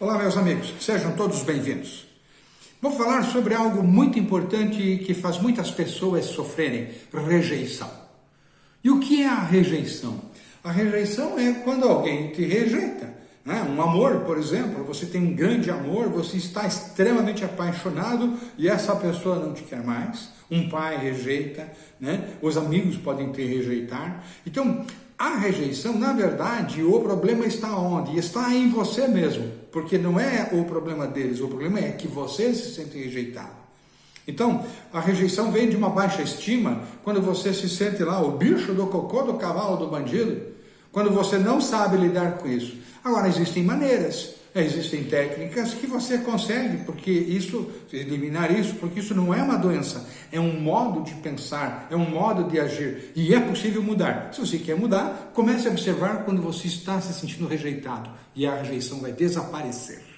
Olá, meus amigos, sejam todos bem-vindos. Vou falar sobre algo muito importante que faz muitas pessoas sofrerem: rejeição. E o que é a rejeição? A rejeição é quando alguém te rejeita. Né? Um amor, por exemplo, você tem um grande amor, você está extremamente apaixonado e essa pessoa não te quer mais. Um pai rejeita, né? os amigos podem te rejeitar. Então, a rejeição, na verdade, o problema está onde? Está em você mesmo, porque não é o problema deles, o problema é que você se sente rejeitado. Então, a rejeição vem de uma baixa estima, quando você se sente lá o bicho do cocô do cavalo do bandido, quando você não sabe lidar com isso. Agora, existem maneiras. Existem técnicas que você consegue, porque isso, eliminar isso, porque isso não é uma doença, é um modo de pensar, é um modo de agir e é possível mudar. Se você quer mudar, comece a observar quando você está se sentindo rejeitado e a rejeição vai desaparecer.